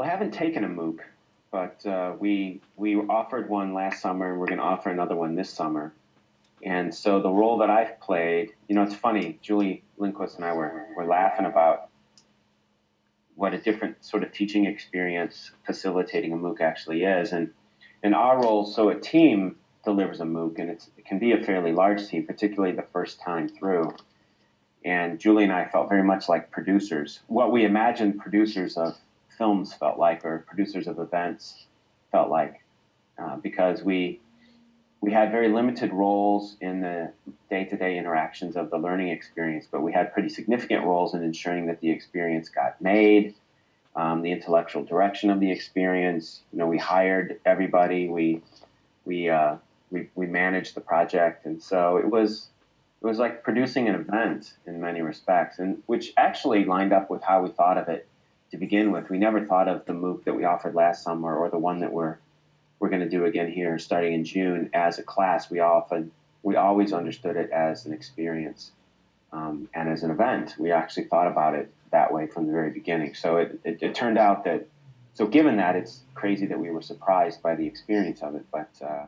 Well, I haven't taken a MOOC, but uh, we we offered one last summer, and we're going to offer another one this summer. And so the role that I've played, you know, it's funny. Julie Lindquist and I were were laughing about what a different sort of teaching experience facilitating a MOOC actually is, and in our role, so a team delivers a MOOC, and it can be a fairly large team, particularly the first time through. And Julie and I felt very much like producers. What we imagined producers of films felt like, or producers of events felt like, uh, because we we had very limited roles in the day-to-day interactions of the learning experience, but we had pretty significant roles in ensuring that the experience got made, um, the intellectual direction of the experience. You know, we hired everybody, we we uh, we we managed the project, and so it was it was like producing an event in many respects, and which actually lined up with how we thought of it to begin with. We never thought of the MOOC that we offered last summer or the one that we're we're going to do again here starting in June as a class. We often we always understood it as an experience um, and as an event. We actually thought about it that way from the very beginning. So it, it, it, turned out that so given that it's crazy that we were surprised by the experience of it, but uh,